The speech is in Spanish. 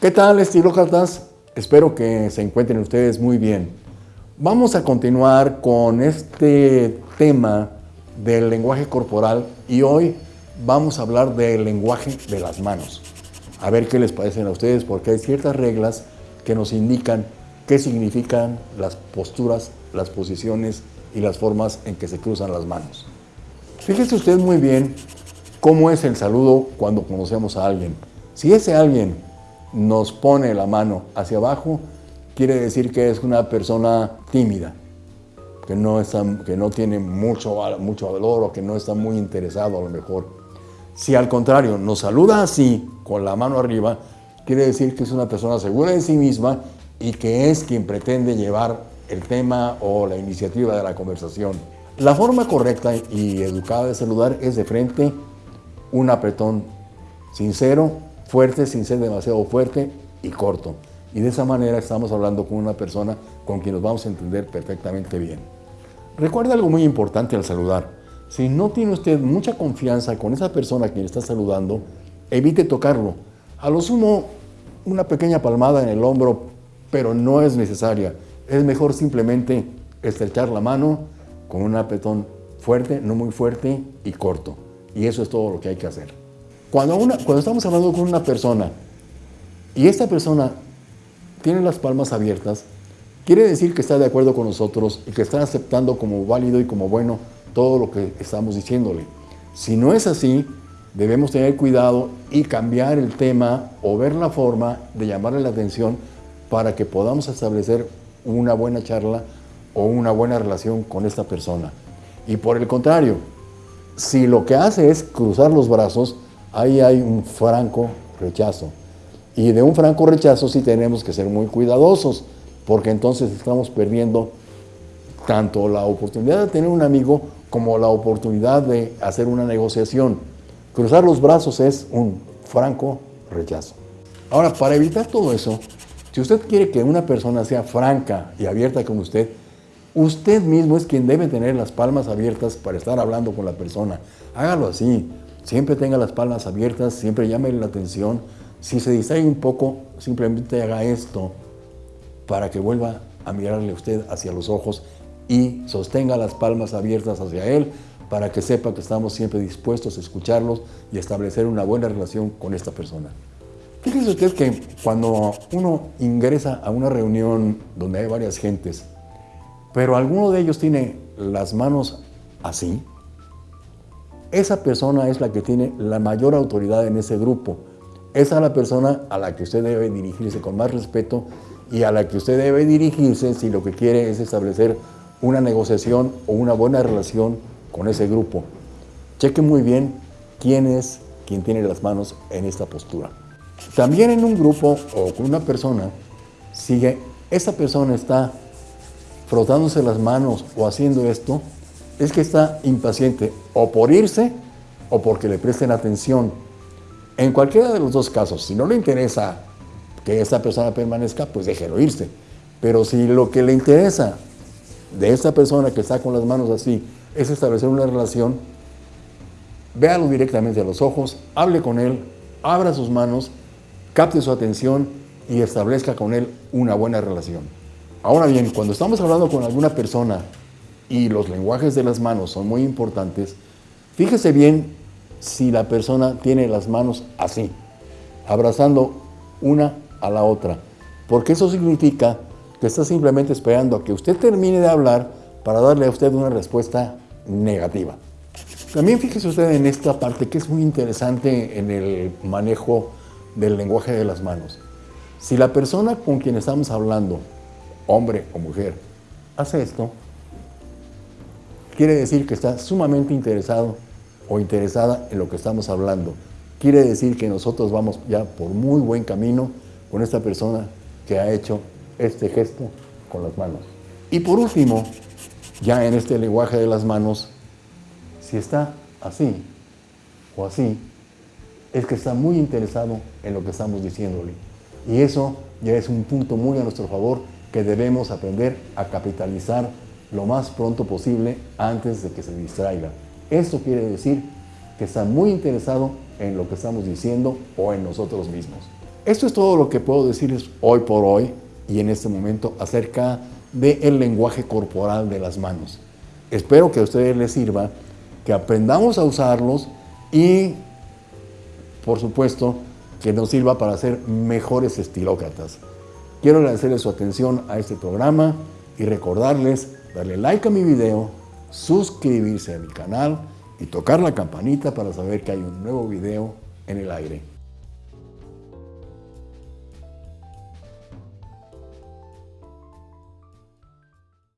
¿Qué tal, estilócratas? Espero que se encuentren ustedes muy bien. Vamos a continuar con este tema del lenguaje corporal y hoy vamos a hablar del lenguaje de las manos. A ver qué les parecen a ustedes porque hay ciertas reglas que nos indican qué significan las posturas, las posiciones y las formas en que se cruzan las manos. Fíjese usted muy bien cómo es el saludo cuando conocemos a alguien. Si ese alguien nos pone la mano hacia abajo, quiere decir que es una persona tímida, que no, está, que no tiene mucho, mucho valor o que no está muy interesado a lo mejor. Si al contrario nos saluda así, con la mano arriba, quiere decir que es una persona segura de sí misma y que es quien pretende llevar el tema o la iniciativa de la conversación. La forma correcta y educada de saludar es de frente, un apretón sincero, fuerte, sin ser demasiado fuerte y corto. Y de esa manera estamos hablando con una persona con quien nos vamos a entender perfectamente bien. Recuerda algo muy importante al saludar. Si no tiene usted mucha confianza con esa persona a quien está saludando, evite tocarlo. A lo sumo, una pequeña palmada en el hombro, pero no es necesaria. Es mejor simplemente estrechar la mano, con un apretón fuerte, no muy fuerte y corto. Y eso es todo lo que hay que hacer. Cuando, una, cuando estamos hablando con una persona y esta persona tiene las palmas abiertas, quiere decir que está de acuerdo con nosotros y que está aceptando como válido y como bueno todo lo que estamos diciéndole. Si no es así, debemos tener cuidado y cambiar el tema o ver la forma de llamarle la atención para que podamos establecer una buena charla o una buena relación con esta persona. Y por el contrario, si lo que hace es cruzar los brazos, ahí hay un franco rechazo. Y de un franco rechazo sí tenemos que ser muy cuidadosos, porque entonces estamos perdiendo tanto la oportunidad de tener un amigo como la oportunidad de hacer una negociación. Cruzar los brazos es un franco rechazo. Ahora, para evitar todo eso, si usted quiere que una persona sea franca y abierta con usted, Usted mismo es quien debe tener las palmas abiertas para estar hablando con la persona. Hágalo así. Siempre tenga las palmas abiertas, siempre llame la atención. Si se distrae un poco, simplemente haga esto para que vuelva a mirarle usted hacia los ojos y sostenga las palmas abiertas hacia él para que sepa que estamos siempre dispuestos a escucharlos y establecer una buena relación con esta persona. Fíjese usted que cuando uno ingresa a una reunión donde hay varias gentes, pero alguno de ellos tiene las manos así, esa persona es la que tiene la mayor autoridad en ese grupo. Esa es la persona a la que usted debe dirigirse con más respeto y a la que usted debe dirigirse si lo que quiere es establecer una negociación o una buena relación con ese grupo. Cheque muy bien quién es quien tiene las manos en esta postura. También en un grupo o con una persona, sigue, esa persona está frotándose las manos o haciendo esto, es que está impaciente o por irse o porque le presten atención. En cualquiera de los dos casos, si no le interesa que esta persona permanezca, pues déjelo irse. Pero si lo que le interesa de esta persona que está con las manos así es establecer una relación, véalo directamente a los ojos, hable con él, abra sus manos, capte su atención y establezca con él una buena relación. Ahora bien, cuando estamos hablando con alguna persona y los lenguajes de las manos son muy importantes, fíjese bien si la persona tiene las manos así, abrazando una a la otra, porque eso significa que está simplemente esperando a que usted termine de hablar para darle a usted una respuesta negativa. También fíjese usted en esta parte que es muy interesante en el manejo del lenguaje de las manos. Si la persona con quien estamos hablando hombre o mujer, hace esto, quiere decir que está sumamente interesado o interesada en lo que estamos hablando. Quiere decir que nosotros vamos ya por muy buen camino con esta persona que ha hecho este gesto con las manos. Y por último, ya en este lenguaje de las manos, si está así o así, es que está muy interesado en lo que estamos diciéndole. Y eso ya es un punto muy a nuestro favor que debemos aprender a capitalizar lo más pronto posible antes de que se distraiga. Esto quiere decir que está muy interesado en lo que estamos diciendo o en nosotros mismos. Esto es todo lo que puedo decirles hoy por hoy y en este momento acerca del lenguaje corporal de las manos. Espero que a ustedes les sirva, que aprendamos a usarlos y, por supuesto, que nos sirva para ser mejores estilócratas. Quiero agradecerles su atención a este programa y recordarles darle like a mi video, suscribirse a mi canal y tocar la campanita para saber que hay un nuevo video en el aire.